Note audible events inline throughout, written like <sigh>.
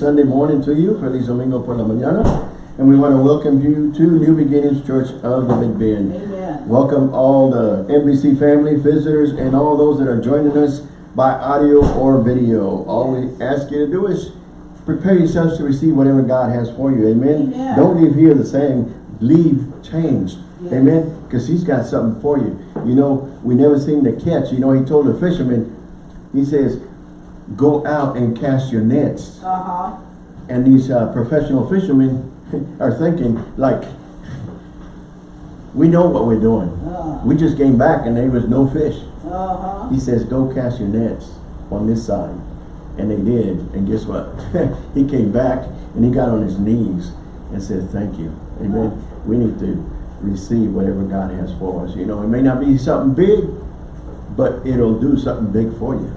Sunday morning to you, Feliz Domingo por la mañana. And we want to welcome you to New Beginnings Church of the Big Bend. Amen. Welcome all the NBC family, visitors, and all those that are joining us by audio or video. All we ask you to do is prepare yourselves to receive whatever God has for you. Amen. Amen. Don't leave here the same. Leave changed. Yes. Amen. Because he's got something for you. You know, we never seem to catch. You know, he told the fishermen, he says, go out and cast your nets. Uh-huh. And these uh, professional fishermen <laughs> are thinking like, we know what we're doing. Uh, We just came back and there was no fish. uh-huh. He says, go cast your nets on this side. And they did. And guess what? <laughs> he came back and he got on his knees and said, thank you. Amen. We need to receive whatever God has for us. You know, it may not be something big, but it'll do something big for you.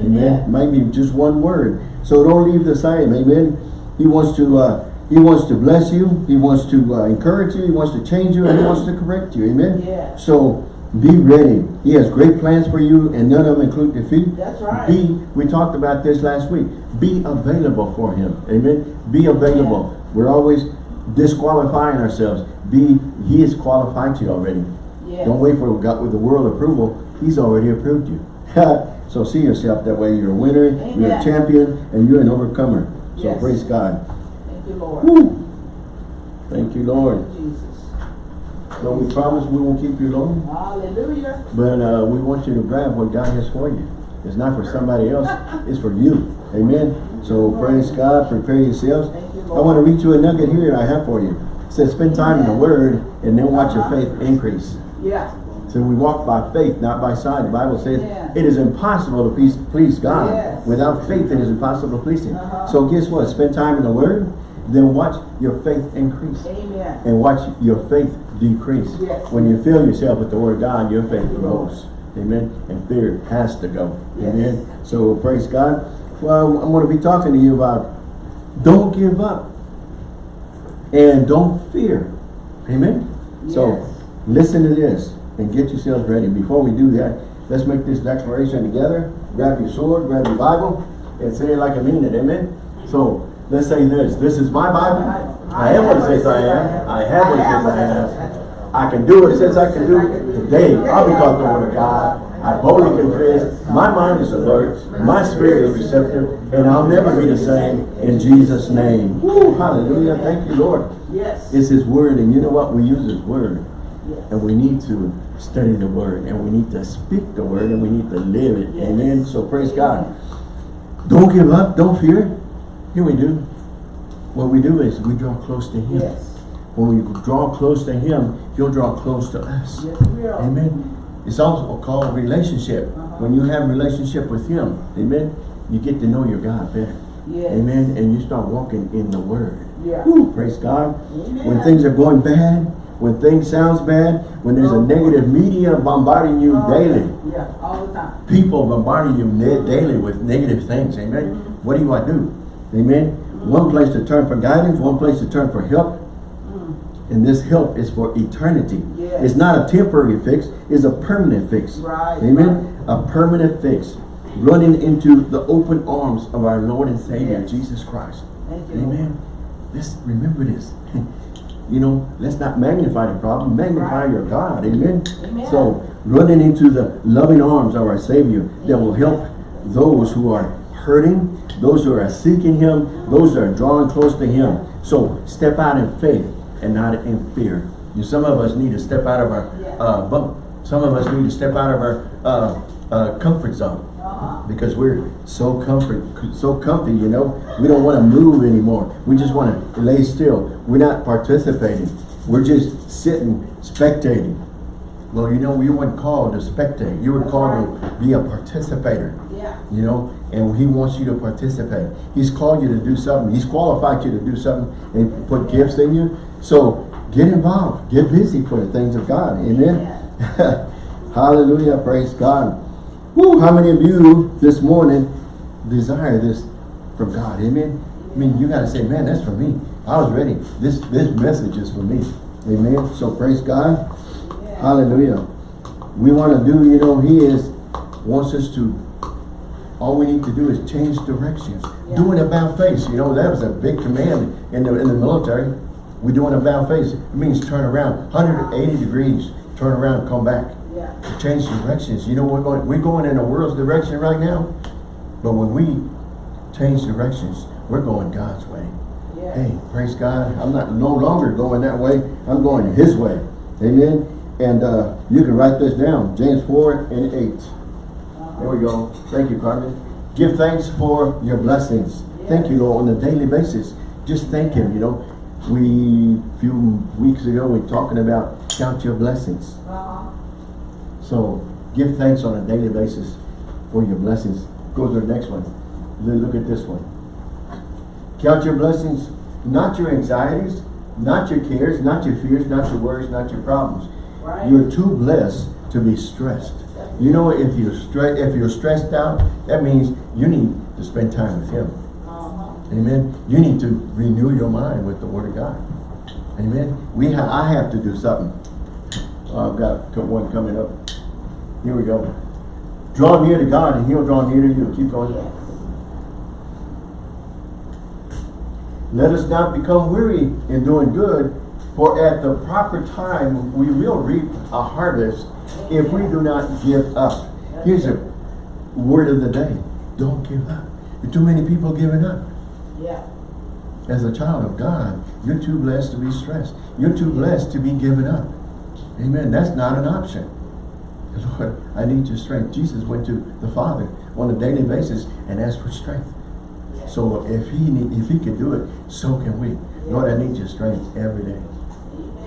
Amen. Maybe just one word. So don't leave the same. Amen. He wants to uh, he wants to bless you. He wants to uh, encourage you. He wants to change you and he wants to correct you. Amen. Yeah. So be ready. He has great plans for you and none of them include defeat. That's right. Be, we talked about this last week. Be available for him. Amen. Be available. We're always disqualifying ourselves. Be, he has qualified you already. Yes. Don't wait for God with the world approval. He's already approved you. So see yourself that way. You're a winner, you're a champion, and you're an overcomer. So Yes. praise God. Thank you, Lord. Woo. Thank you, Lord. Jesus. So we promise we won't keep you long, Hallelujah. but uh, we want you to grab what God has for you. It's not for somebody else, <laughs> it's for you. Amen. So praise God, prepare yourselves. Thank you, I want to read you a nugget here that I have for you. It says, spend time in the Word and then watch your faith increase. Yeah. So we walk by faith, not by sight. The Bible says Yeah. it is impossible to please, please God. Yes. Without faith, it is impossible to please Him. Uh-huh. So guess what? Spend time in the Word, then watch your faith increase. Amen. And watch your faith decrease. Yes. When you fill yourself with the Word of God, your faith grows. Amen. And fear has to go. Yes. Amen. So praise God. Well, I'm going to be talking to you about don't give up and don't fear. Amen. So listen to this and get yourselves ready. Before we do that, let's make this declaration together. Grab your sword, grab your Bible, and say it like I mean it. Amen. So let's say this. This is my Bible. I am what it says I am. I have what it says I have. I can do what it says I can do. Today, I'll be taught the word of God. I boldly confess. My mind is alert. My spirit is receptive. And I'll never be the same in Jesus' name. Woo, hallelujah. Thank you, Lord. Yes. It's His Word, and you know what? We use His Word, Yes. and we need to study the Word, and we need to speak the Word, and we need to live it. Yes. Amen. So praise God. Don't give up. Don't fear. Here we do. What we do is we draw close to Him. Yes. When we draw close to Him, He'll draw close to us. Yes. Amen. It's also called relationship. Uh-huh. When you have relationship with Him, Amen. You get to know your God better. Yes. Amen. And you start walking in the Word. Yeah. Woo, praise God. Amen. When things are going bad, when things sounds bad, when there's a negative media bombarding you Oh, daily, Yeah, all the time. people bombarding you da- daily with negative things, amen. Mm-hmm. What do you want to do? Amen. One place to turn for guidance, one place to turn for help, and this help is for eternity. Mm. Yes. It's not a temporary fix, it's a permanent fix. Right, Amen. A permanent fix. Running into the open arms of our Lord and Savior, Yes. Jesus Christ. Amen. Let's remember this. <laughs> you know, let's not magnify the problem, magnify Right. your God. Amen. Amen. So running into the loving arms of our Savior that will help those who are hurting, those who are seeking Him, those that are drawing close to Him. So step out in faith and not in fear. You, some of us need to step out of our uh, bunk. Some of us need to step out of our uh, uh, comfort zone. Because we're so comfort, so comfy, you know. We don't want to move anymore. We just want to lay still. We're not participating. We're just sitting, spectating. Well, you know, you weren't called to spectate. You were That's called to be a participator, Yeah. you know, and he wants you to participate. He's called you to do something. He's qualified you to do something and put gifts in you. So get involved. Get busy for the things of God. Amen. <laughs> Hallelujah. Praise God. How many of you this morning desire this from God? Amen. I mean, you got to say, man, that's for me. I was ready. This this message is for me. Amen. So praise God. Yeah. Hallelujah. We want to do, you know, he is wants us to All we need to do is change directions. Yeah. Doing about face, you know, that was a big command in the, in the military. We're doing a about face. It means turn around, 180 degrees, turn around, come back. Change directions. You know, we're going, we're going in the world's direction right now. But when we change directions, we're going God's way. Yeah. Hey, praise God. I'm not no longer going that way. I'm going his way. Amen. And uh, you can write this down. James 4 and 8. There we go. Thank you, Carmen. Give thanks for your blessings. Thank you, Lord, on a daily basis. Just thank him, you know. We, a few weeks ago, we talking about count your blessings. Uh-huh. So, give thanks on a daily basis for your blessings. Go to the next one. Look at this one. Count your blessings, not your anxieties, not your cares, not your fears, not your worries, not your problems. Right. You're too blessed to be stressed. You know, if you're stre if you're stressed out, that means you need to spend time with Him. Uh-huh. Amen. You need to renew your mind with the Word of God. Amen. We ha I have to do something. Uh, I've got one coming up. Here we go. Draw near to God, and He'll draw near to you. Keep going. Yes. Let us not become weary in doing good, for at the proper time we will reap a harvest if we do not give up. Here's a word of the day. Don't give up. There are too many people giving up. Yeah. As a child of God, you're too blessed to be stressed. You're too blessed to be given up. Amen. That's not an option. Lord, I need your strength. Jesus went to the Father on a daily basis and asked for strength. So if he need, if he could do it, so can we. Lord, I need your strength every day.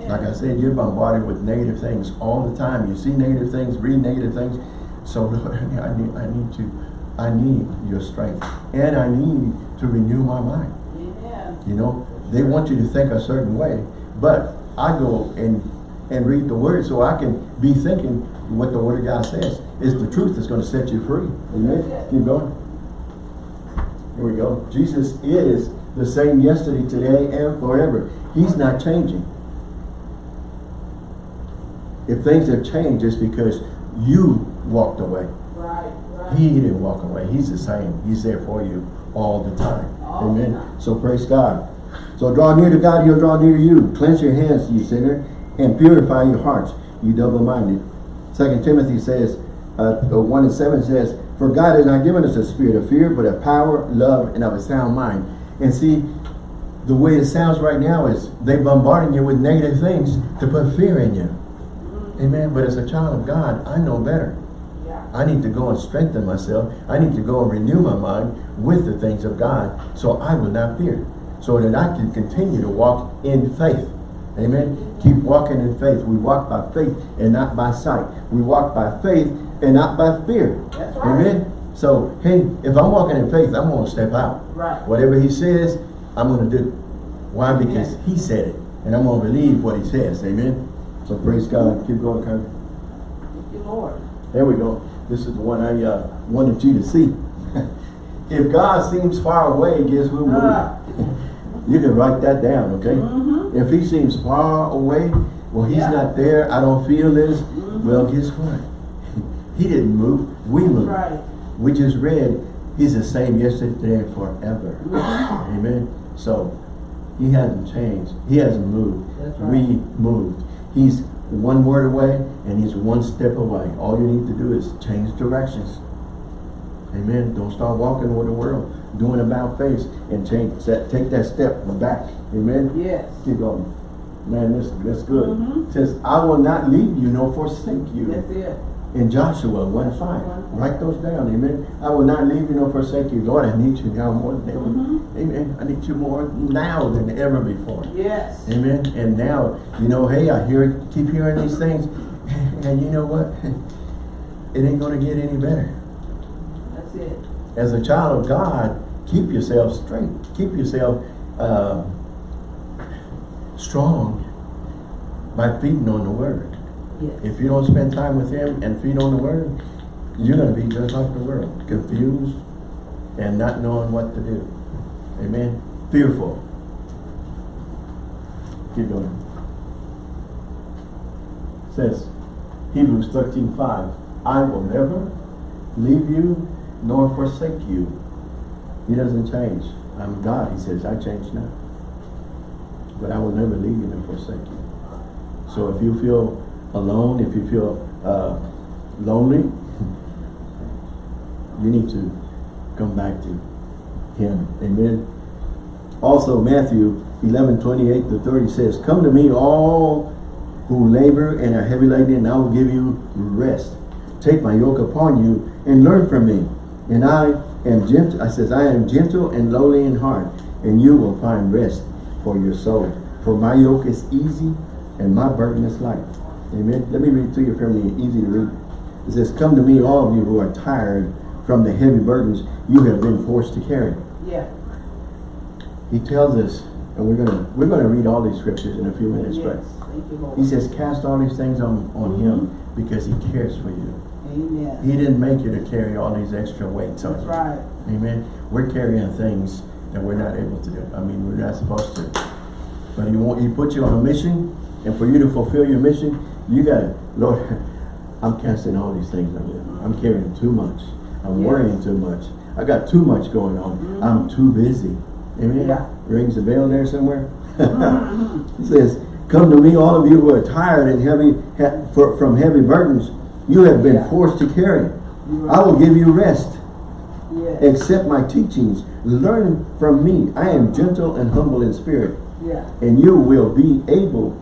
Like I said, you're bombarded with negative things all the time. You see negative things, read negative things. So <laughs> Lord, I need, I need to, I need your strength. And I need to renew my mind. Amen. You know, they want you to think a certain way, but I go and and read the word so I can be thinking what the word of God says. It's the truth that's going to set you free. Amen. Keep going. Here we go. Jesus is the same yesterday, today, and forever. He's not changing. If things have changed, it's because you walked away. Right. Right. He didn't walk away. He's the same. He's there for you all the time. All the Amen. time. So praise God. So draw near to God, he'll draw near to you. Cleanse your hands, you sinner, and purify your hearts, you double-minded. Second Timothy says, uh, uh, 1 and 7 says, For God has not given us a spirit of fear, but of power, love, and of a sound mind. And see, the way it sounds right now is they bombarding you with negative things to put fear in you. Amen. But as a child of God, I know better. I need to go and strengthen myself. I need to go and renew my mind with the things of God so I will not fear. So that I can continue to walk in faith. Amen. Keep walking in faith. We walk by faith and not by sight. We walk by faith and not by fear. Right. Amen. So, hey, if I'm walking in faith, I'm going to step out. Right. Whatever he says, I'm going to do. Why? Because Amen. he said it. And I'm going to believe what he says. Amen. So praise God. Keep going, Karen. Thank you, Lord. There we go. This is the one I uh, wanted you to see. <laughs> if God seems far away, guess who moved? Ah. <laughs> you can write that down, okay? Mhm. If he seems far away, well, he's Yeah. not there. I don't feel this. Mhm. Well, guess what? <laughs> he didn't move. We moved. Right. We just read, he's the same yesterday, today, forever. Mhm. Amen. So, he hasn't changed. He hasn't moved. Right. We moved. He's one word away and he's one step away. All you need to do is change directions. Amen. Don't start walking with the world, doing about face and change that take that step back. Amen. Yes. Keep going. Man, this that's good. Mhm. It says, I will not leave you nor forsake you That's it. in Joshua 1 5. Write those down, amen. I will not leave you nor forsake you. Lord, I need you now more than ever. Mhm. Amen. I need you more now than ever before. Yes. Amen. And now, you know, hey, I hear keep hearing these things. <laughs> And you know what? <laughs> It ain't gonna get any better. It. As a child of God, keep yourself straight. Keep yourself uh, strong by feeding on the word. Yes. If you don't spend time with him and feed on the word, you're going to be just like the world, confused and not knowing what to do. Amen. Fearful. Keep going. Says Hebrews 13, 5, I will never leave you nor forsake you. He doesn't change. I'm God, he says, I change not. But I will never leave you nor forsake you. So if you feel alone, if you feel uh, lonely, <laughs> you need to come back to him. Amen. Also, Matthew 11, 28 to 30 says, Come to me all who labor and are heavy laden, and I will give you rest. Take my yoke upon you and learn from me. And I am gentle, I says, I am gentle and lowly in heart, and you will find rest for your soul. For my yoke is easy and my burden is light. Amen. Let me read to you from the easy to read. It says, Come to me, all of you who are tired from the heavy burdens you have been forced to carry. Yeah. He tells us, and we're gonna we're gonna read all these scriptures in a few minutes, Yes. but Thank you, Lord. he says, cast all these things on, on him mm-hmm. because he cares for you. Amen. He didn't make you to carry all these extra weights on That's you. right. Amen. We're carrying things that we're not able to do. I mean, we're not supposed to. But he want he put you on a mission, and for you to fulfill your mission, you gotta, Lord, <laughs> I'm casting all these things on you. I'm carrying too much. I'm Yes. worrying too much. I got too much going on. Mm-hmm. I'm too busy. Amen. Yeah. Rings a bell there somewhere. <laughs> Mm-hmm. he says, Come to me, all of you who are tired and heavy ha for, from heavy burdens you have been Yeah. forced to carry. I will give you rest. Yes. Accept my teachings. Learn from me. I am gentle and humble in spirit, Yeah. and you will be able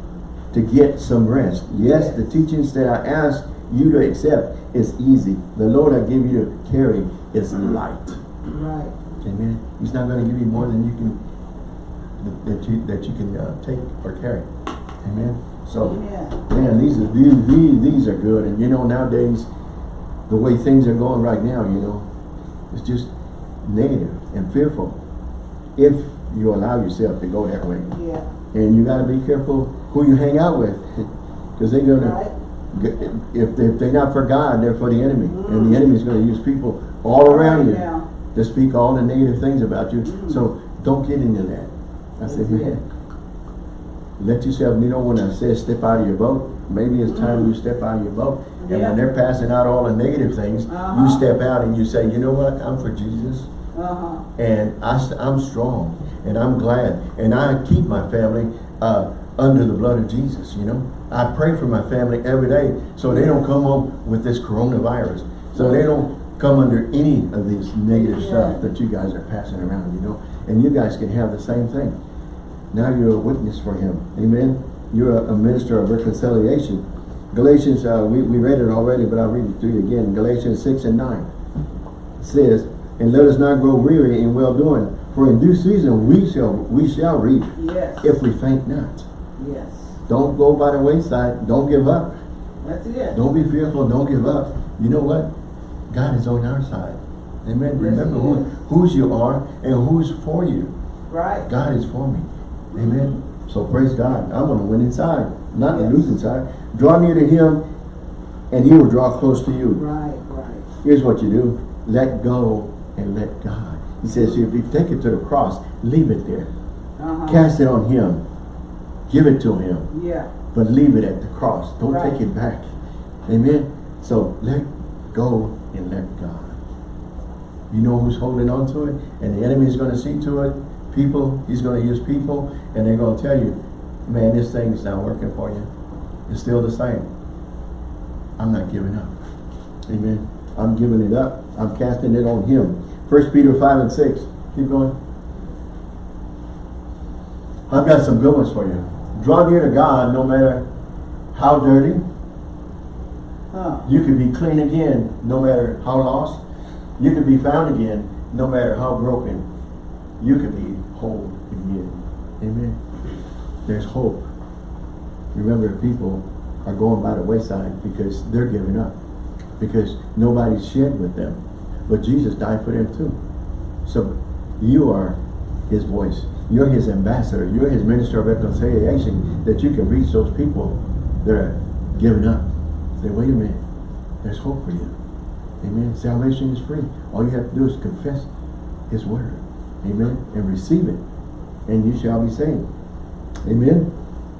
to get some rest. Yes, Yes. the teachings that I ask you to accept is easy. The Lord I give you to carry is light. Right. Amen. He's not going to give you more than you can that you that you can uh, take or carry. Amen. So, Amen. man, these are these, these these are good. And you know nowadays, the way things are going right now, you know, it's just negative and fearful. If you allow yourself to go that way, Yeah. and you got to be careful who you hang out with, <laughs> because they're gonna. Right. If, if they're not for God, they're for the enemy. And the enemy is going to use people all around you now. to speak all the negative things about you. Mm. So don't get into that. I said, man, let yourself, you know when I said step out of your boat, maybe it's time you step out of your boat. And Mm. Yeah. when they're passing out all the negative things, Uh-huh. you step out and you say, you know what, I'm for Jesus. Uh-huh. And I, I, am strong and I'm glad. And I keep my family uh, under the blood of Jesus, you know. I pray for my family every day so they don't come home with this coronavirus. So they don't come under any of these negative Yeah. stuff that you guys are passing around, you know. And you guys can have the same thing. Now you're a witness for him. Amen. You're a, a minister of reconciliation. Galatians, uh, we, we read it already, but I'll read it to you again. Galatians 6 and 9 says, And let us not grow weary in well-doing, for in due season we shall we shall reap Yes. if we faint not. Yes. Don't go by the wayside. Don't give up. That's it. Don't be fearful. Don't give up. You know what? God is on our side. Amen. Yes, Remember who, whose you are and who's for you. Right. God is for me. Amen. So praise God. I'm going to win inside, not Yes. lose inside. Draw near to him and he will draw close to you. Right. Right. Here's what you do. Let go and let God. He says, if you take it to the cross, leave it there. Uh-huh. Cast it on him. Give it to him. Yeah. But leave it at the cross. Don't Right. take it back. Amen. So let go and let God. You know who's holding on to it? And the enemy is going to see to it. People, he's going to use people, and they're going to tell you, man, this thing is not working for you. It's still the same. I'm not giving up. Amen. I'm giving it up. I'm casting it on him. First Peter 5 and 6. Keep going. I've got some good ones for you. Draw near to God no matter how dirty. You could be clean again no matter how lost. You could be found again no matter how broken. You can be whole again. Amen. There's hope. Remember, people are going by the wayside because they're giving up. Because nobody's shared with them. But Jesus died for them too. So you are his voice. You're his ambassador. You're his minister of reconciliation that you can reach those people that are giving up. Say, wait a minute. There's hope for you. Amen. Salvation is free. All you have to do is confess his word. Amen. And receive it. And you shall be saved. Amen.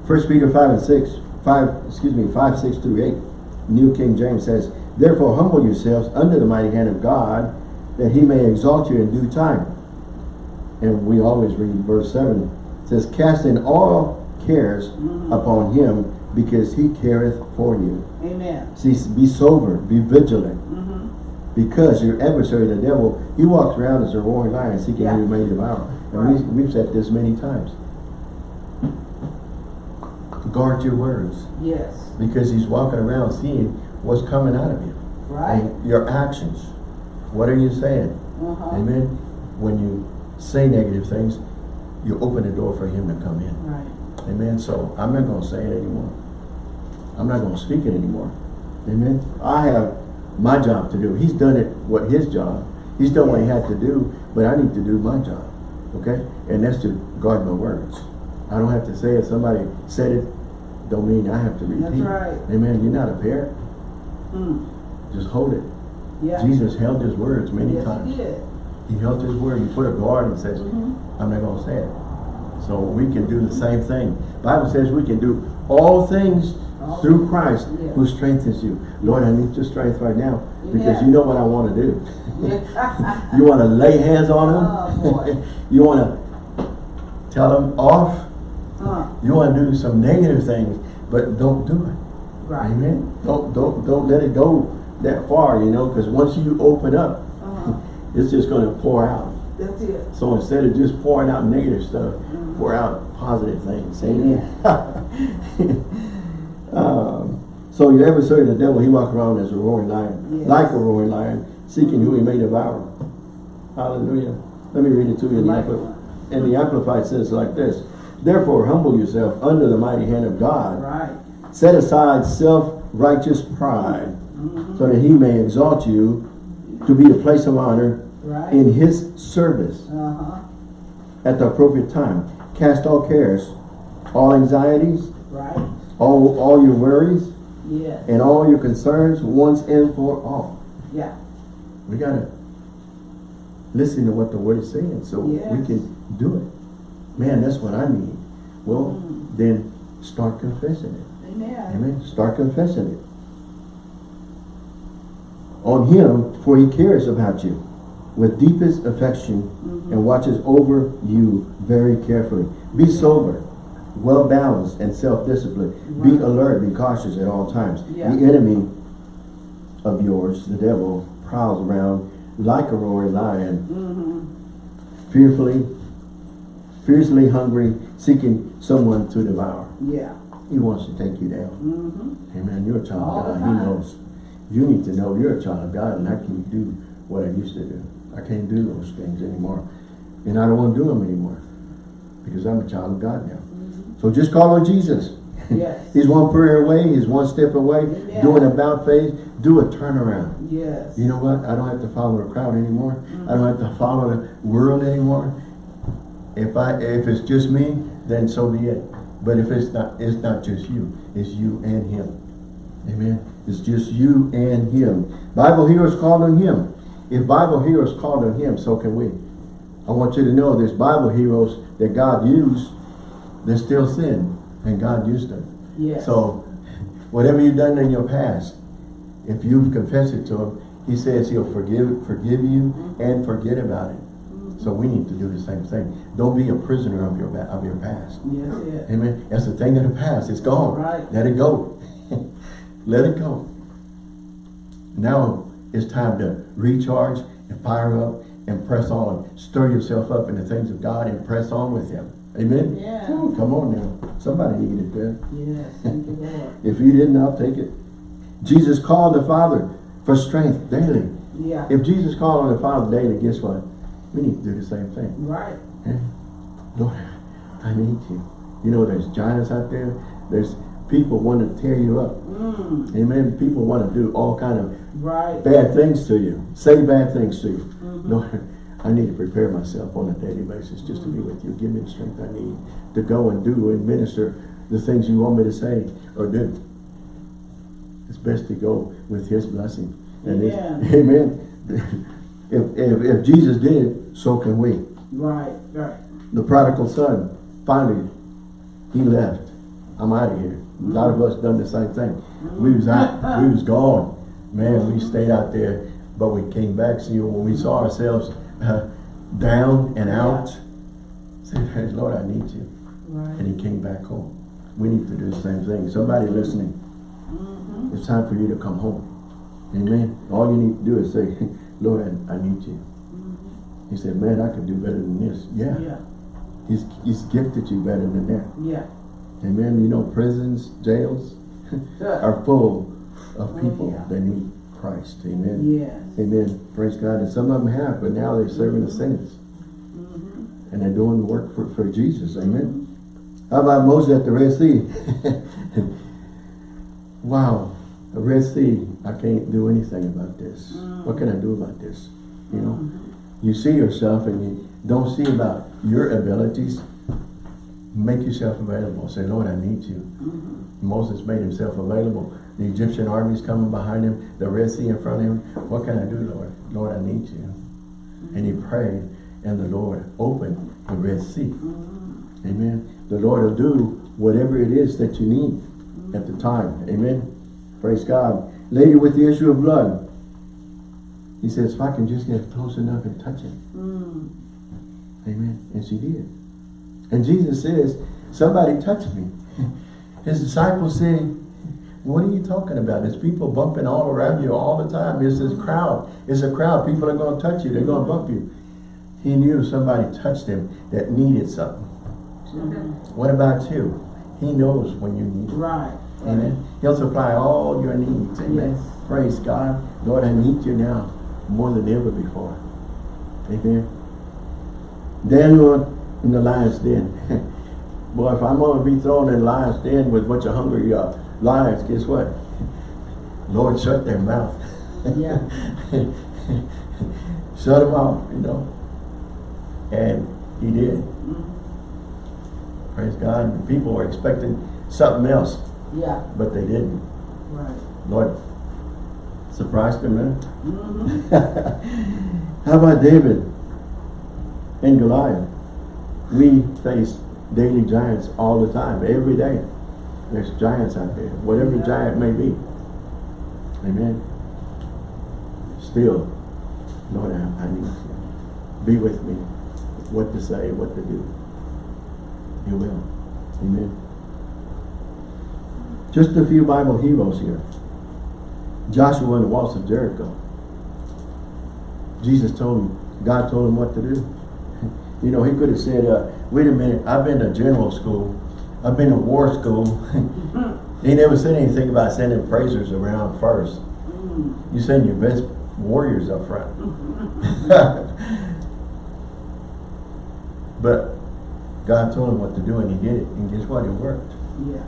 First Peter 5 and 6. 5, excuse me, 5, 6 through 8. New King James says, Therefore humble yourselves under the mighty hand of God, that he may exalt you in due time. And we always read verse 7. It says, Casting all cares Mhm. upon him because he careth for you. Amen. See, be sober, be vigilant. Because your adversary, the devil, he walks around as a roaring lion seeking Yeah. who may devour. And Right. we, we've said this many times. Guard your words. Yes. Because he's walking around seeing what's coming out of you. Right. And your actions. What are you saying? Uh-huh. Amen. When you say negative things, you open the door for him to come in. Right. Amen. So I'm not going to say it anymore. I'm not going to speak it anymore. Amen. I have my job to do. He's done it, what his job. He's done what he had to do, but I need to do my job. Okay? And that's to guard my words. I don't have to say it. Somebody said it, don't mean I have to repeat. That's right. Amen. You're not a parent. Mm. Just hold it. Yeah. Jesus held his words many yes, times. he did. He held his word. He put a guard and says, Mhm. I'm not going to say it. So we can do the same thing. Bible says we can do all things through Christ yeah. who strengthens you. Lord, I need your strength right now because Yeah. you know what I want to do. <laughs> You want to lay hands on them. Oh, <laughs> you want to tell them off. uh, You want to do some negative things, but don't do it. right. Amen. Don't don't don't let it go that far, you know, because once you open up, Uh-huh. it's just going to pour out. That's it. So instead of just pouring out negative stuff, Mhm. pour out positive things. Amen. <laughs> um, so your adversary, the devil, he walks around as a roaring lion, Yes. like a roaring lion, seeking who he may devour. Hallelujah. Let me read it to you. In the, and the Amplified says like this. Therefore, humble yourself under the mighty hand of God. Right. Set aside self-righteous pride, Mhm. so that he may exalt you to be a place of honor Right. in his service uh-huh. at the appropriate time. Cast all cares, all anxieties, Right. All, all your worries, Yes. and all your concerns once and for all. Yeah. We gotta listen to what the word is saying so we can do it. Man, that's what I need. Well, Mm. then start confessing it. Amen. Amen. Start confessing it. On him, for he cares about you with deepest affection Mhm. and watches over you very carefully. Be sober, well balanced, and self-disciplined. Be alert, be cautious at all times. Yeah. The enemy of yours, the devil, prowls around like a roaring lion, Mm-hmm. fearfully, fiercely hungry, seeking someone to devour. Yeah. He wants to take you down. Mm-hmm. Amen. You're a child All of God. He knows. You need to know you're a child of God and I can't do what I used to do. I can't do those things anymore. And I don't want to do them anymore. Because I'm a child of God now. So just call on Jesus. Yes. <laughs> He's one prayer away. He's one step away. Amen. Do an about face. Do a turnaround. Yes. You know what? I don't have to follow the crowd anymore. I don't have to follow the world anymore. If I if it's just me, then so be it. But if it's not, it's not just you. It's you and him. Amen. It's just you and him. Bible heroes called on him. If Bible heroes called on him, so can we. I want you to know there's Bible heroes that God used, they still sin, and God used them. Yes. So, whatever you've done in your past, if you've confessed it to him, he says he'll forgive forgive you mm-hmm. and forget about it. Mm-hmm. So we need to do the same thing. Don't be a prisoner of your of your past. Yes, yes. Amen. That's the thing of the past. It's gone. Right. Let it go. <laughs> Let it go. Now it's time to recharge and fire up and press on. Stir yourself up in the things of God and press on with him. Amen. Yeah. Woo, come on now. Somebody needed that. Yes. Thank you, Lord. <laughs> If you didn't, I'll take it. Jesus called the Father for strength daily. Yeah. If Jesus called on the Father daily, guess what? We need to do the same thing. Right. Eh? Lord, I need you. You know, there's giants out there. There's people want to tear you up. Mm. Amen. People want to do all kind of Right. bad things to you. Say bad things to you. Mhm. Lord, I need to prepare myself on a daily basis just to be with you. Give me the strength I need to go and do and minister the things you want me to say or do. It's best to go with his blessing. And it- Amen. <laughs> amen. If, if, if Jesus did so can we. Right. Right. The prodigal son, finally, he left. I'm out of here. A lot of mm-hmm. us done the same thing. Mm-hmm. We was out, we <laughs> was gone. Man, we stayed out there But we came back, see, when we saw ourselves uh, down and out, said, Lord, I need you. Right. And he came back home. We need to do the same thing. Somebody listening, Mm-hmm. it's time for you to come home. Amen. All you need to do is say, <laughs> Lord, I, I need you. Mm -hmm. He said, man, I could do better than this. Yeah. Yeah, He's, he's gifted you better than that. yeah. Amen. You know, prisons, jails <laughs> are full of Oh, people yeah. that need Christ. Amen. Yes. Amen. Praise God. And some of them have, but now they're serving the saints. Mm-hmm. And they're doing the work for, for Jesus. Amen. How about Moses at the Red Sea? <laughs> wow. The Red Sea, I can't do anything about this. What can I do about this? You know, you see yourself and you don't see about your abilities. Make yourself available. Say, Lord, I need you. Moses made himself available. The Egyptian armies coming behind him, the Red Sea in front of him. What can I do, Lord? Lord, I need you. And he prayed, and the Lord opened the Red Sea. Amen. The Lord will do whatever it is that you need at the time. Amen. Praise God. Lady with the issue of blood. He says, if I can just get close enough and touch him. Mm. Amen. And she did. And Jesus says, somebody touched me. <laughs> His disciples say, what are you talking about? There's people bumping all around you all the time. It's this crowd. It's a crowd. People are going to touch you. They're going to bump you. He knew somebody touched him that needed something. What about you? He knows when you need it. Right. Amen. He'll supply all your needs. Amen. Yes. Praise God. Lord, I need you now more than ever before. Amen. Daniel in the lion's den. <laughs> Boy, if I'm going to be thrown in the lion's den with a bunch of hungry uh, lions, guess what? Lord, shut their mouth. Yeah. <laughs> shut them off, you know. And he did. Praise God. And people were expecting something else, Yeah. but they didn't. Right. Lord surprised them, man. Mm-hmm. <laughs> How about David and Goliath? We face daily giants all the time, every day. There's giants out there, whatever Yeah. giant may be. Amen. Still, Lord, I, I need you. Be with me. What to say, what to do. You will. Amen. Just a few Bible heroes here. Joshua and the walls of Jericho. Jesus told him, God told him what to do. <laughs> You know, he could have said, uh, wait a minute, I've been to general school. I've been to war school. <laughs> he never said anything about sending praisers around first. Mm. You send your best warriors up front. <laughs> but God told him what to do and he did it. And guess what? It worked. Yeah.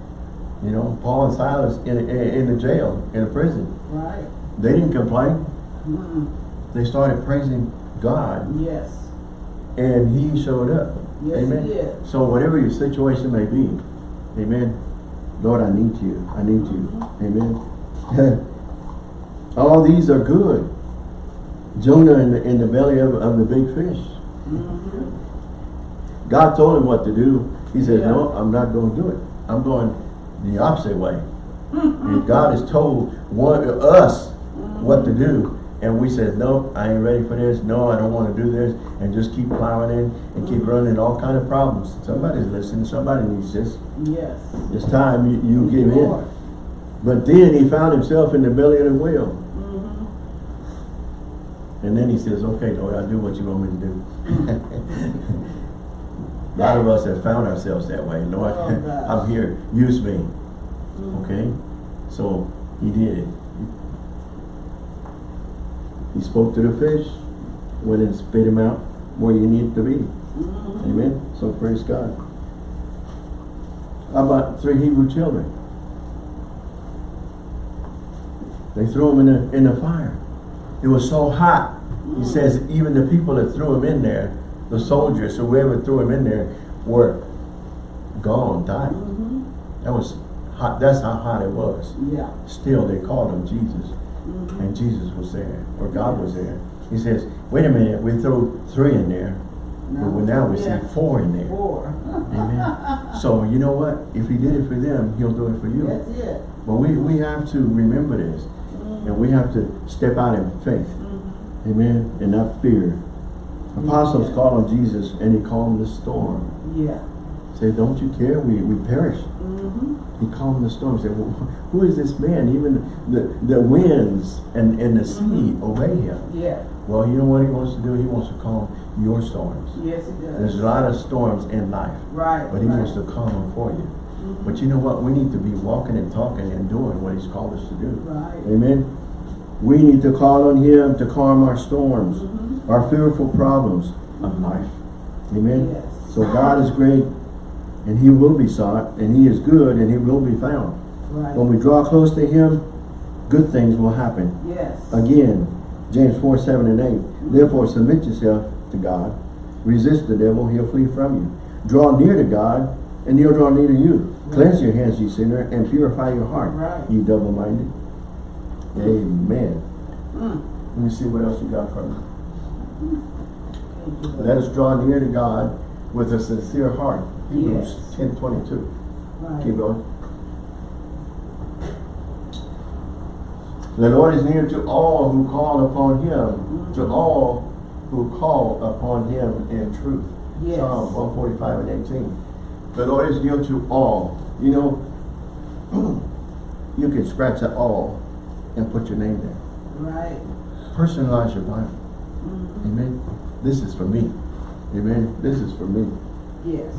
You know, Paul and Silas in, in, in the jail, in the prison, Right. they didn't complain. Mm. They started praising God Yes. and he showed up. Yes, amen. he did. So whatever your situation may be, amen. Lord, I need you. I need you. Amen. <laughs> All these are good. Jonah in the, in the belly of, of the big fish. Mm-hmm. God told him what to do. He said, Yeah. no, I'm not going to do it. I'm going the opposite way. and God has told one, us what to do. And we said, no, I ain't ready for this. No, I don't want to do this. And just keep plowing in and keep running all kind of problems. Somebody's listening. Somebody needs this. Yes. It's time you, you give in. Lord. But then he found himself in the belly of the whale. Mm-hmm. And then he says, okay, Lord, I'll do what you want me to do. <laughs> A lot of us have found ourselves that way. Lord, Oh. <laughs> I'm here. Use me. Mm-hmm. Okay? So he did it. He spoke to the fish, went and spit him out where you need to be. Mm-hmm. Amen? So praise God. How about three Hebrew children? They threw them in the, in the fire. It was so hot. He says even the people that threw him in there, the soldiers, or whoever threw him in there, were gone, died. Mm-hmm. That was hot. That's how hot it was. Yeah. Still, they called him Jesus. Mm-hmm. And Jesus was there, or God was there. He says, wait a minute, we threw three in there, but now we Yeah. see four in there. Four. Amen. <laughs> So you know what? If he did it for them, he'll do it for you. That's it. But we, we have to remember this. And we have to step out in faith. Mm-hmm. Amen. And not fear. Apostles called on Jesus and he calmed the storm. Yeah. Say, don't you care? We, we perish. He calmed the storm. Say, well, who is this man? Even the, the winds and, and the sea Mhm. obey him. Yeah. Well, you know what he wants to do? He wants to calm your storms. Yes, it does. There's a lot of storms in life, Right. but he right. wants to calm them for you. Mhm. But you know what? We need to be walking and talking and doing what he's called us to do. Right. Amen. We need to call on him to calm our storms, Mhm. our fearful problems of life. Amen. Yes. So God is great and he will be sought and he is good and he will be found. Right. When we draw close to him, good things will happen. Yes. Again, James 4, 7 and 8. Therefore submit yourself to God. Resist the devil, he'll flee from you. Draw near to God, and he'll draw near to you. Cleanse your hands, ye sinner, and purify your heart, Right. ye double-minded. Amen. Mm. Let me see what else you got from me. Let us draw near to God with a sincere heart. Hebrews Yes. 10, 22. Right. Keep going. The Lord is near to all who call upon him, to all who call upon him in truth. Yes. Psalm 145 and 18. The Lord is near to all. You know, <clears throat> you can scratch that all and put your name there. Right. Personalize your Bible. Mhm. Amen. This is for me. Amen. This is for me. Yes.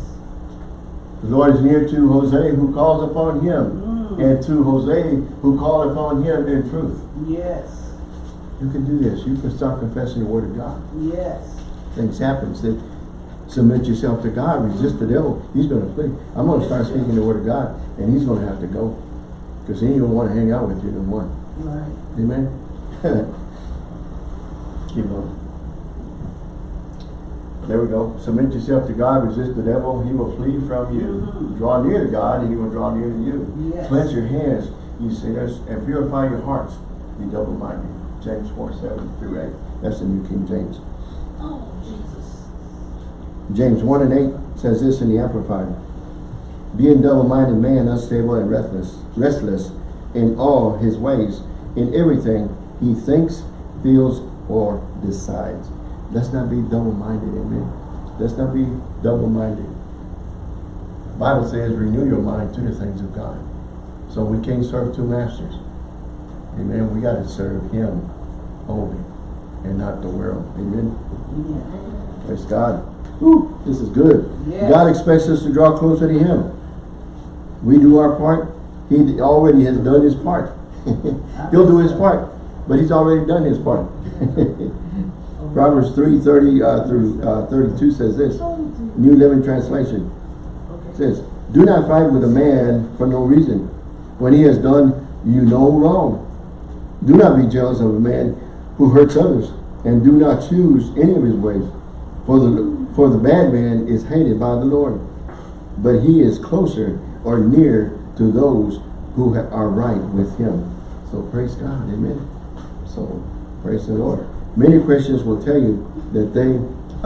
The Lord is near to Jose who calls upon him. Mm. And to Jose who call upon him in truth. Yes. You can do this. You can start confessing the word of God. Yes. Things happen. Submit yourself to God. Resist the devil. He's going to flee. I'm going to start speaking the word of God. And he's going to have to go. Because he ain't going to want to hang out with you no more. Right. Amen. <laughs> Keep on. There we go. Submit yourself to God. Resist the devil. He will flee from you. Mhm. Draw near to God and he will draw near to you. Yes. Cleanse your hands, you sinners, and purify your hearts, you double-minded. James 4, 7 through 8. That's the New King James. Oh, Jesus. James 1 and 8 says this in the Amplified. Being double-minded man, unstable and restless, restless in all his ways, in everything he thinks, feels, or decides. Let's not be double-minded, amen. Let's not be double-minded. Bible says, renew your mind to the things of God. So we can't serve two masters. Amen. We got to serve him only and not the world. Amen. Yeah. Praise God. Whew, this is good. Yes. God expects us to draw closer to Him. We do our part. He already has done His part. <laughs> He'll do His part, but He's already done His part. <laughs> Proverbs 3, 30 uh, through uh, 32 says this, New Living Translation Okay. says, Do not fight with a man for no reason, when he has done you no wrong. Do not be jealous of a man who hurts others, and do not choose any of his ways. For the, for the bad man is hated by the Lord, but he is closer or near to those who are right with him. So praise God, amen. So praise the Lord. Many Christians will tell you that they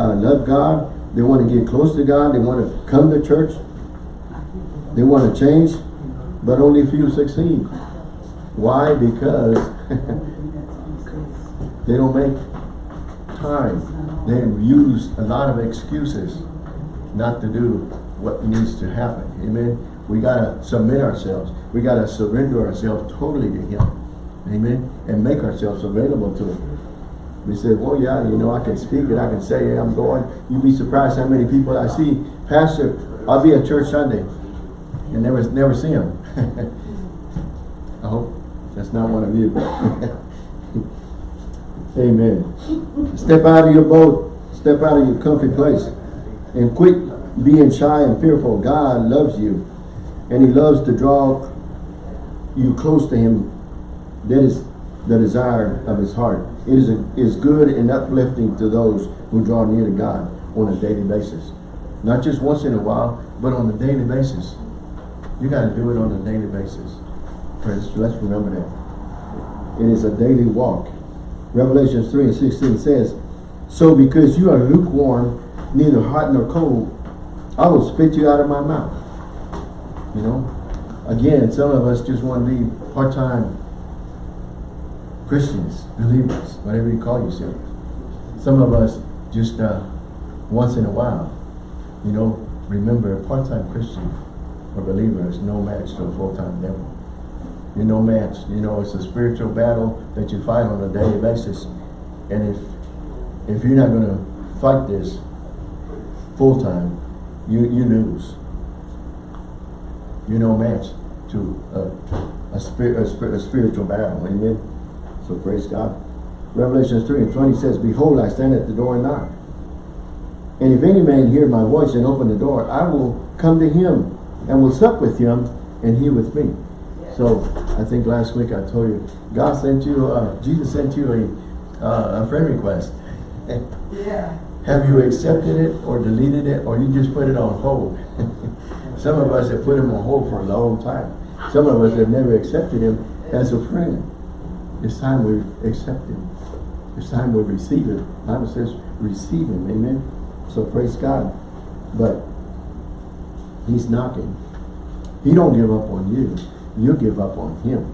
uh, love God, they want to get close to God, they want to come to church, they want to change, but only a few succeed. Why? Because <laughs> they don't make time. They use a lot of excuses not to do what needs to happen. Amen. We gotta submit ourselves. We gotta surrender ourselves totally to Him. Amen. And make ourselves available to Him. We said, well, yeah, you know, I can speak it. I can say it. I'm going. You'd be surprised how many people I see. Pastor, I'll be at church Sunday and never, never see him. <laughs> I hope that's not one of you. <laughs> Amen. Step out of your boat. Step out of your comfy place. And quit being shy and fearful. God loves you. And he loves to draw you close to him. That is the desire of his heart. It is, a, is good and uplifting to those who draw near to God on a daily basis. Not just once in a while, but on a daily basis. You got to do it on a daily basis. Friends, let's remember that. It is a daily walk. Revelation 3 and 16 says, So because you are lukewarm, neither hot nor cold, I will spit you out of my mouth. You know? Again, some of us just want to be part-time Christians, believers, whatever you call yourself. Some of us just uh, once in a while, you know, remember a part-time Christian or believer is no match to a full-time devil. You're no match. You know, it's a spiritual battle that you fight on a daily basis. And if if you're not going to fight this full-time, you, you lose. You're no match to a, a, spirit, a, spirit, a spiritual battle. Amen. So praise God. Revelation 3 and 20 says, Behold, I stand at the door and knock. And if any man hear my voice and open the door, I will come to him and will sup with him and he with me. So I think last week I told you, God sent you, uh, Jesus sent you a, uh, a friend request. Yeah. <laughs> Have you accepted it or deleted it or you just put it on hold? <laughs> Some of us have put him on hold for a long time. Some of us have never accepted him as a friend. It's time we accept him. It's time we receive him. The Bible says receive him. Amen. So praise God. But he's knocking. He don't give up on you. You give up on him.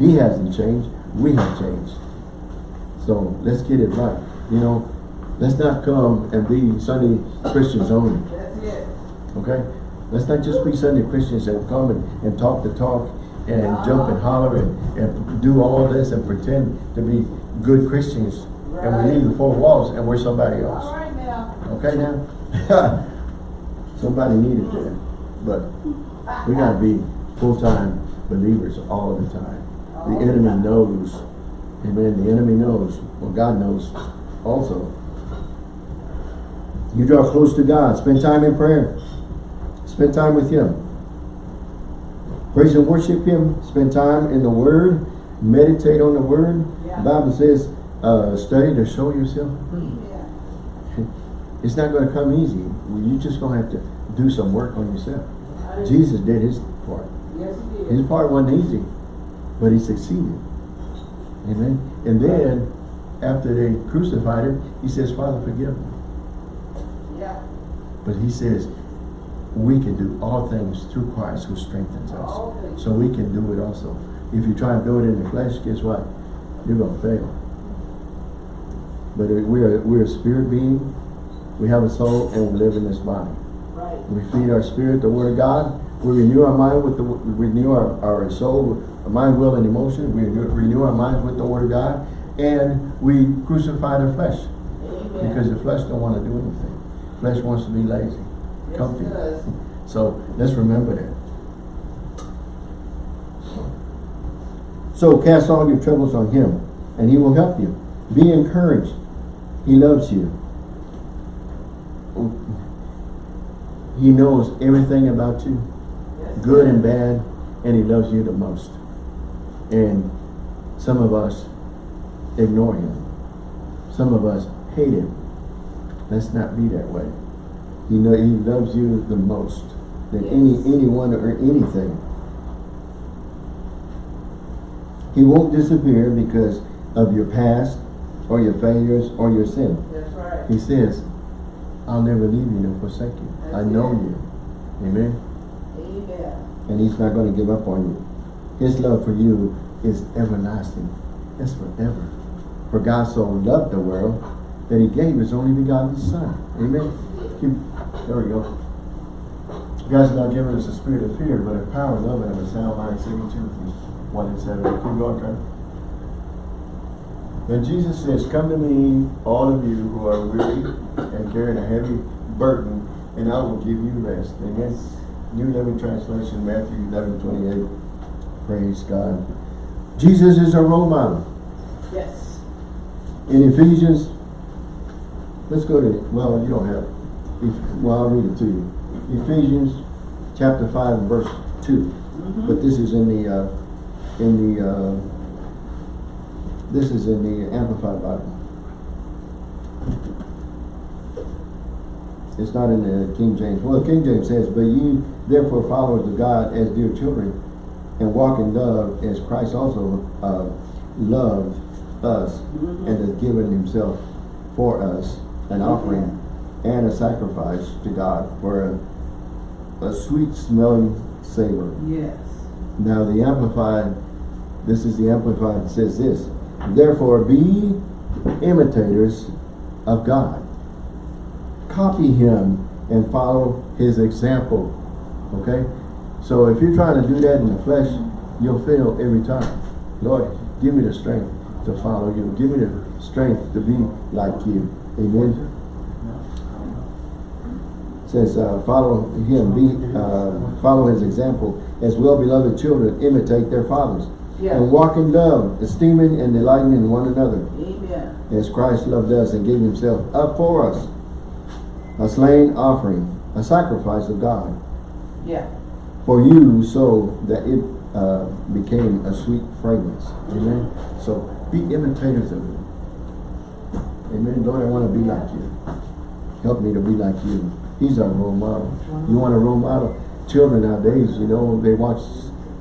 He hasn't changed. We have changed. So let's get it right. You know, let's not come and be Sunday Christians only. Okay? Let's not just be Sunday Christians and come and, and talk the talk and jump and holler and, and do all this and pretend to be good Christians and we leave the four walls and we're somebody else. right now. Okay now? <laughs> Somebody needed that. But we gotta be full-time believers all the time. The enemy knows. Amen. The enemy knows. Well, God knows also. You draw close to God. Spend time in prayer. Spend time with Him. Praise and worship Him. Spend time in the Word. Meditate on the Word. Yeah. The Bible says, uh, study to show yourself. Yeah. It's not going to come easy. You're just going to have to do some work on yourself. Jesus did his part. Yes, he did. His part wasn't easy, but he succeeded. Amen. And then, after they crucified him, he says, Father, forgive them. Yeah. But he says, we can do all things through Christ who strengthens us. So we can do it also. If you try and do it in the flesh, guess what? You're going to fail. But we're, we're a spirit being. We have a soul and we live in this body. Right. We feed our spirit the word of God. We renew our mind with the we renew our, our soul, our mind, will, and emotion. We renew, renew our minds with the word of God. And we crucify the flesh. Amen. Because the flesh don't want to do anything. Flesh wants to be lazy, So let's remember that. So cast all your troubles on him, and he will help you. Be encouraged. He loves you. He knows everything about you, good and bad, and he loves you the most. And some of us ignore him. Some of us hate him. Let's not be that way. He know he loves you the most than any anyone or anything. He won't disappear because of your past or your failures or your sin. That's right. He says, I'll never leave you nor forsake you. I know it. you. Amen. Amen. And he's not going to give up on you. His love for you is everlasting. It's forever. For God so loved the world that he gave his only begotten son. Amen. Keep- There we go. God's not giving us a spirit of fear, but a power, love, and a sound mind. Second Timothy 1 and 7. Keep going, Trent. Then Jesus says, Come to me, all of you who are weary and carrying a heavy burden, and I will give you rest. And Amen. New Living Translation, Matthew 11, 28. Praise God. Jesus is a role model. Yes. In Ephesians, let's go to, well, you don't have, well, I'll read it to you. Ephesians chapter 5 and verse 2. But this is in the, uh, in the, uh, this is in the Amplified Bible. It's not in the King James. Well, King James says, But ye therefore followers of God as dear children, and walk in love as Christ also uh, loved us and has given himself for us an offering and a sacrifice to God for a, a sweet smelling savor. Yes. Now the Amplified, this is the Amplified, says this, Therefore, be imitators of God. Copy him and follow his example. Okay? So if you're trying to do that in the flesh, you'll fail every time. Lord, give me the strength to follow you. Give me the strength to be like you. Amen. Says, uh, follow him, be, uh, follow his example. As well-beloved children, imitate their fathers. Yeah. And walk in love, esteeming and delighting in one another. Amen. As Christ loved us and gave himself up for us. A slain offering, a sacrifice of God. Yeah. For you, so that it uh, became a sweet fragrance. Amen. So be imitators of him. Amen. Lord, I want to be like you. Help me to be like you. He's our role model. You want a role model? Children nowadays, you know, they watch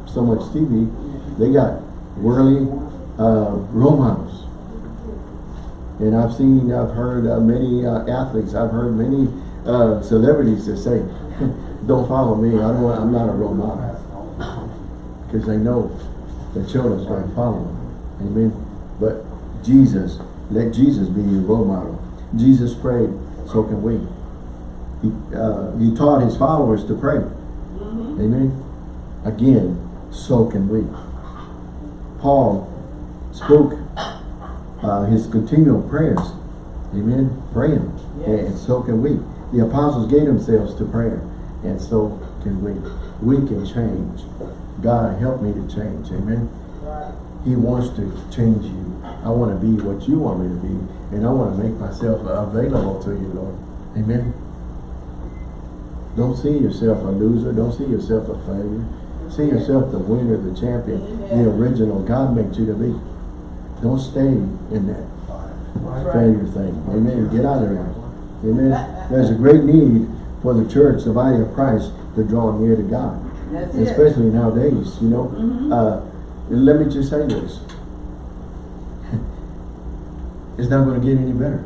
so much TV. They got worldly uh, role models. And I've seen, I've heard uh, many uh, athletes, I've heard many uh, celebrities that say, <laughs> don't follow me, I don't want, I'm not a role model. <laughs> Because they know the children's going to follow them. Amen. But Jesus, let Jesus be your role model. Jesus prayed, so can we. He, uh, he taught his followers to pray. Amen. Again, so can we. Paul spoke uh, his continual prayers. Amen. Praying. Yes. And so can we. The apostles gave themselves to prayer. And so can we. We can change. God help me to change. Amen. Right. He wants to change you. I want to be what you want me to be. And I want to make myself available to you, Lord. Amen. Don't see yourself a loser. Don't see yourself a failure. See yourself the winner, the champion, the original God made you to be. Don't stay in that Right. failure thing. Amen. Get out of there. Amen. There's a great need for the church, the body of Christ, to draw near to God. That's it. Especially nowadays, you know. Mhm. Uh, let me just say this. <laughs> it's not going to get any better.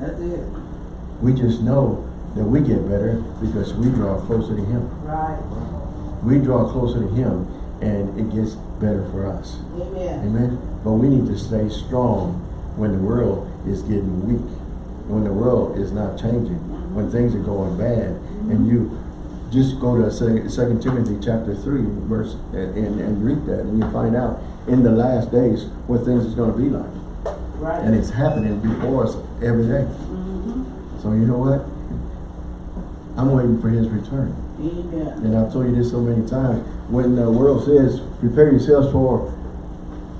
That's it. We just know that we get better because we draw closer to Him. Right. We draw closer to Him and it gets better for us. Amen. Amen. But we need to stay strong when the world is getting weak. When the world is not changing. When things are going bad. And you just go to Second Timothy chapter 3 verse and, and, and read that and you find out in the last days what things is going to be like. Right. And it's happening before us every day. Mm -hmm. So you know what? I'm waiting for his return. Amen. And I've told you this so many times. When the world says, prepare yourselves for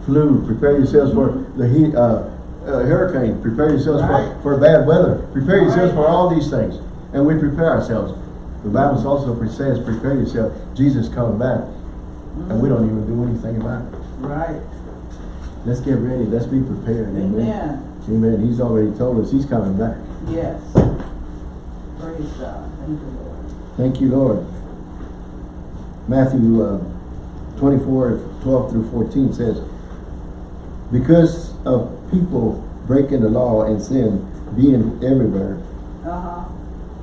flu, prepare yourselves for the heat, uh, uh, hurricane, prepare yourselves Right. for, for bad weather, prepare yourselves Right. for all these things. And we prepare ourselves. The Bible also says, prepare yourself. Jesus coming back. And we don't even do anything about it. Right. Let's get ready. Let's be prepared. Amen. Amen. Amen. He's already told us he's coming back. Yes. Praise God. Thank you, Lord. Thank you, Lord. Matthew uh, 24, 12 through 14 says, Because of people breaking the law and sin being everywhere, Uh-huh.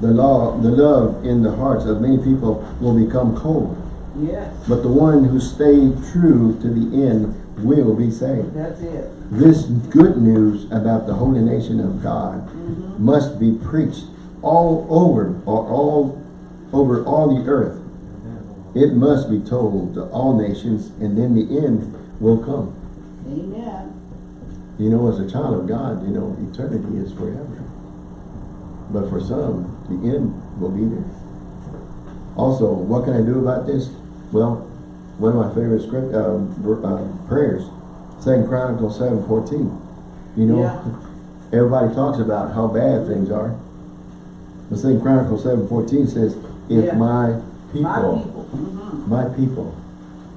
the law, the love in the hearts of many people will become cold. Yes. But the one who stay true to the end will be saved. That's it. This good news about the holy nation of God Mhm. must be preached all over or all over all the earth. It must be told to all nations and then the end will come. Amen. You know, as a child of God, you know, eternity is forever. But for some, the end will be there. Also, what can I do about this? Well, one of my favorite script uh, uh, prayers, Second Chronicles seven fourteen. You know, Yeah. <laughs> everybody talks about how bad things are. But Second Chronicles seven fourteen says, "If Yeah. my people, My people. Mhm. my people,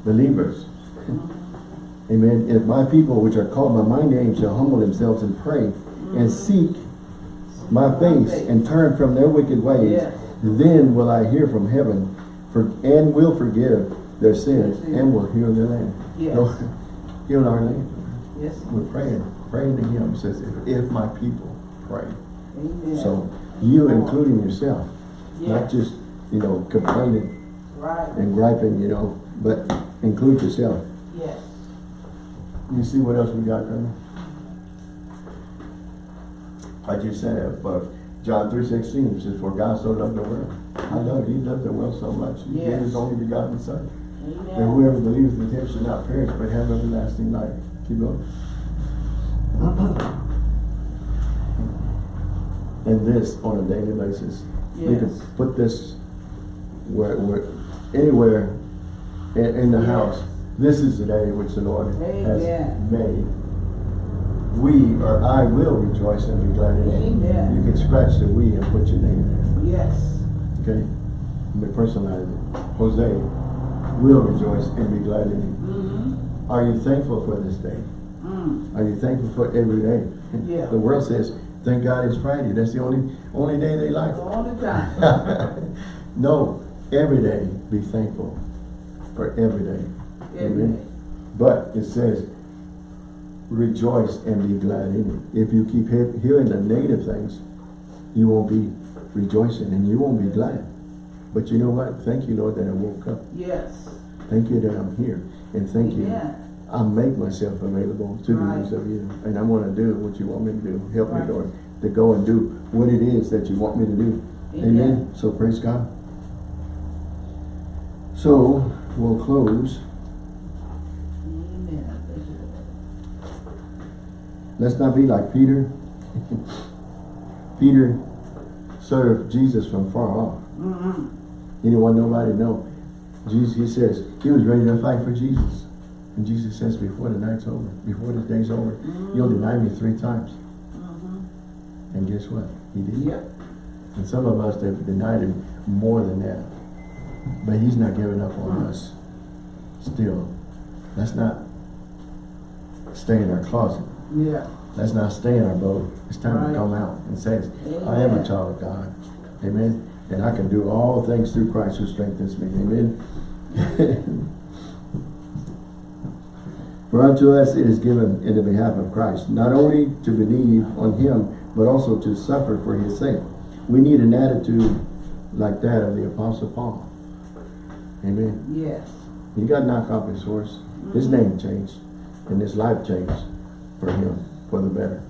believers, Amen. If my people, which are called by my name, shall humble themselves and pray and seek my face and turn from their wicked ways, Yes. then will I hear from heaven for, and will forgive their sins Yes. and will heal their land. Yes. Heal our land. Yes. We're praying, praying to him. It says, if, if my people pray. Amen. So you including yourself, not just, you know, complaining Right. and griping, you know, but include yourself. Yes. You see what else we got, Kramer? I just said it, but John three sixteen says, for God so loved the world. I love it, he loved the world so much, he gave his only begotten son. And whoever believes in him should not perish, but have everlasting life. Keep going. <clears throat> And this on a daily basis. You can put this where, where, anywhere in, in the Yes. house. This is the day which the Lord has made. We, or I will rejoice and be glad in it. Amen. You can scratch the we and put your name there. Yes. okay? May personalize it. Jose will rejoice and be glad in it. Mm-hmm. Are you thankful for this day? Mm. Are you thankful for every day? Yeah. The world says, thank God it's Friday. That's the only, only day they like. All the time. <laughs> no, every day be thankful for every day. Every day. But it says, rejoice and be glad in it. If you keep he- hearing the negative things, you won't be rejoicing and you won't be glad. But you know what? Thank you, Lord, that I woke up. Yes. Thank you that I'm here. And thank you. I make myself available to the use of you. And I'm gonna do what you want me to do. Help me, Right. Lord, to go and do what it is that you want me to do. Amen. Amen. So praise God. So we'll close. Amen. Thank you, Lord. Let's not be like Peter. <laughs> Peter served Jesus from far off. Mm-hmm. Anyone, nobody know. Jesus, he says, he was ready to fight for Jesus. And Jesus says, before the night's over, before the day's over, you'll deny me three times. Mm-hmm. And guess what? He did. Yep. And some of us have denied him more than that. But he's not giving up on us. Still. Let's not stay in our closet. Yeah. Let's not stay in our boat. It's time Right. to come out and say, I am a child of God. Amen. And I can do all things through Christ who strengthens me. Amen. <laughs> For unto us it is given in the behalf of Christ, not only to believe on him, but also to suffer for his sake. We need an attitude like that of the Apostle Paul. Amen. Yes. He got knocked off his horse. His name changed. And his life changed for him, for the better.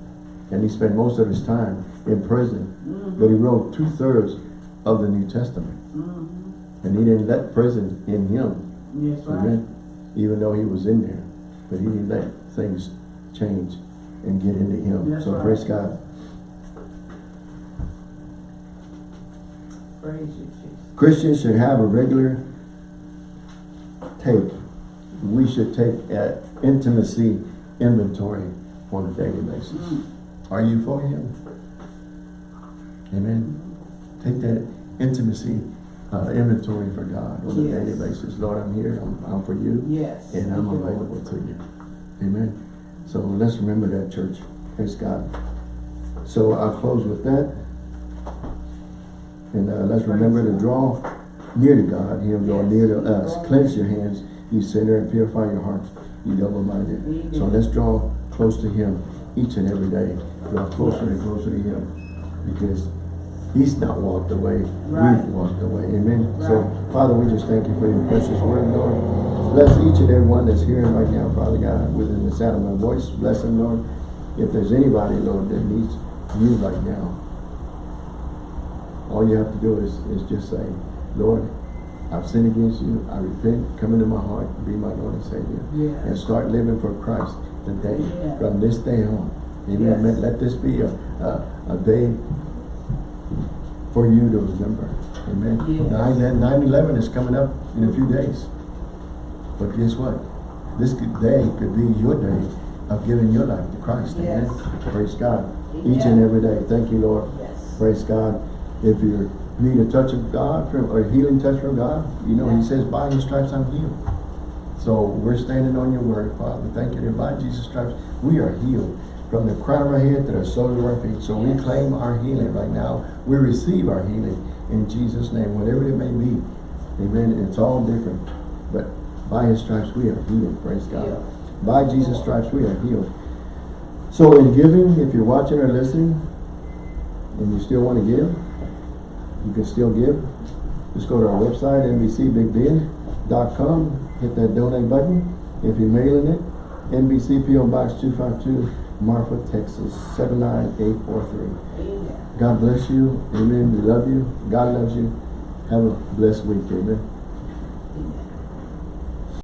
And he spent most of his time in prison. Mm-hmm. But he wrote two-thirds of the New Testament. Mm-hmm. And he didn't let prison in him. Yes, right. Amen. Even though he was in there. But he didn't let things change and get into him. That's so right. praise God. Praise you, Jesus. Christians should have a regular take. We should take an intimacy inventory on a daily basis. Mm. Are you for him? Amen. Take that intimacy uh, inventory for God on a Yes. daily basis. Lord, I'm here. I'm, I'm for you. Yes. And I'm Thank you, available to you. Amen. So let's remember that, church. Praise God. So I'll close with that. And uh, let's remember to draw near to God, Him draw Yes. near to us. Cleanse your hands, you sinner, and purify your hearts, you double-minded. So let's draw close to Him each and every day. Draw closer and closer to Him. Because He's not walked away. Right. We've walked away. Amen. So, Father, we just thank you for your precious word, Lord. Bless each and every one that's hearing right now, Father God, within the sound of my voice. Bless them, Lord. If there's anybody, Lord, that needs you right now, all you have to do is, is just say, Lord, I've sinned against you. I repent. Come into my heart. Be my Lord and Savior. Yes. And start living for Christ today, Yeah. from this day on. Amen. Yes. Let this be a, a, a day for you to remember. Amen. Yes. 9-11 is coming up in a few days. But guess what? This day could be your day of giving your life to Christ. Amen. Praise God. Amen. Each and every day. Thank you, Lord. Yes. Praise God. If you need a touch of God, from, or a healing touch from God, you know, He says, by His stripes I'm healed. So we're standing on your word, Father. Thank you that by Jesus' stripes we are healed. From the crown of our head to the soles of our feet. So we claim our healing right now. We receive our healing in Jesus' name, whatever it may be. Amen. It's all different. But by His stripes we are healed. Praise God. Healed. By Jesus' stripes we are healed. So in giving, if you're watching or listening, and you still want to give, you can still give. Just go to our website, nbcbigbend.com, hit that donate button. If you're mailing it, NBC PO Box two five two, Marfa, Texas, seven nine eight four three. Amen. God bless you, amen, we love you, God loves you, have a blessed week, amen.